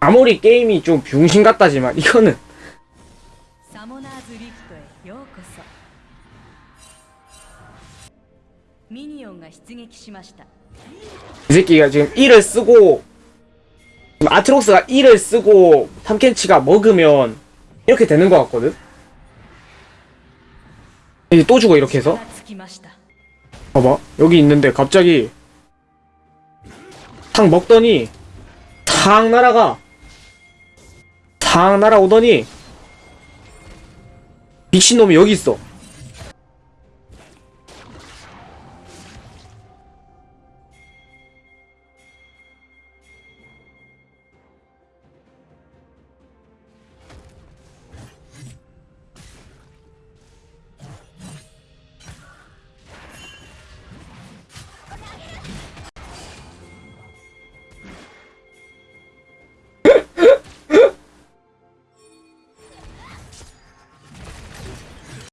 아무리 게임이 좀 병신 같다지만 이거는 이 새끼가 지금 1을 쓰고 아트록스가 1을 쓰고 탐켄치가 먹으면 이렇게 되는 것 같거든? 이제 또 죽어 이렇게 해서? 봐봐 여기 있는데 갑자기 탁 먹더니 탁 날아가. 탁 날아오더니 미친놈이 여기 있어